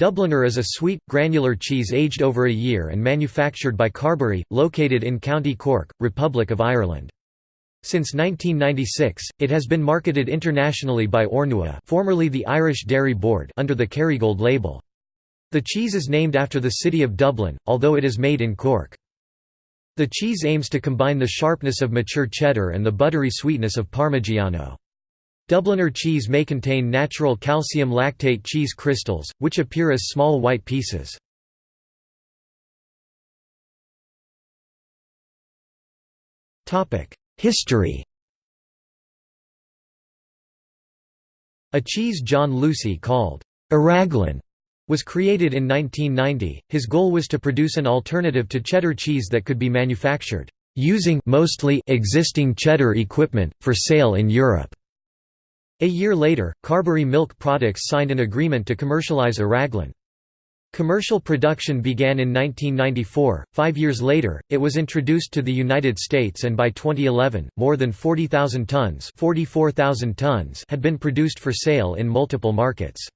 Dubliner is a sweet, granular cheese aged over a year and manufactured by Carbery, located in County Cork, Republic of Ireland. Since 1996, it has been marketed internationally by Ornua formerly the Irish Dairy Board under the Kerrygold label. The cheese is named after the city of Dublin, although it is made in Cork. The cheese aims to combine the sharpness of mature cheddar and the buttery sweetness of Parmigiano. Dubliner cheese may contain natural calcium lactate cheese crystals, which appear as small white pieces. History A cheese John Lucey called a raglan was created in 1990. His goal was to produce an alternative to cheddar cheese that could be manufactured using mostly existing cheddar equipment for sale in Europe. A year later, Carbery Milk Products signed an agreement to commercialize a raglan. Commercial production began in 1994. Five years later, it was introduced to the United States, and by 2011, more than 40,000 tons, 44,000 tons had been produced for sale in multiple markets.